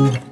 you.